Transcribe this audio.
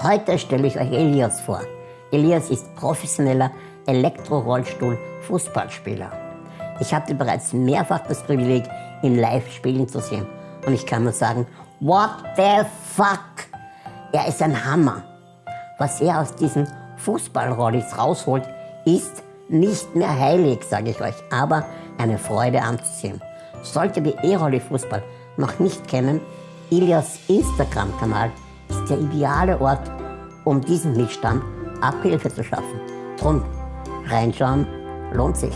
Heute stelle ich euch Elias vor. Elias ist professioneller Elektro-Rollstuhl-Fußballspieler. Ich hatte bereits mehrfach das Privileg, ihn live spielen zu sehen. Und ich kann nur sagen, what the fuck? Er ist ein Hammer. Was er aus diesen Fußballrollis rausholt, ist nicht mehr heilig, sage ich euch, aber eine Freude anzusehen. Solltet ihr E-Rolli Fußball noch nicht kennen, Ilias Instagram-Kanal der ideale Ort, um diesem Missstand Abhilfe zu schaffen. Drum, reinschauen lohnt sich.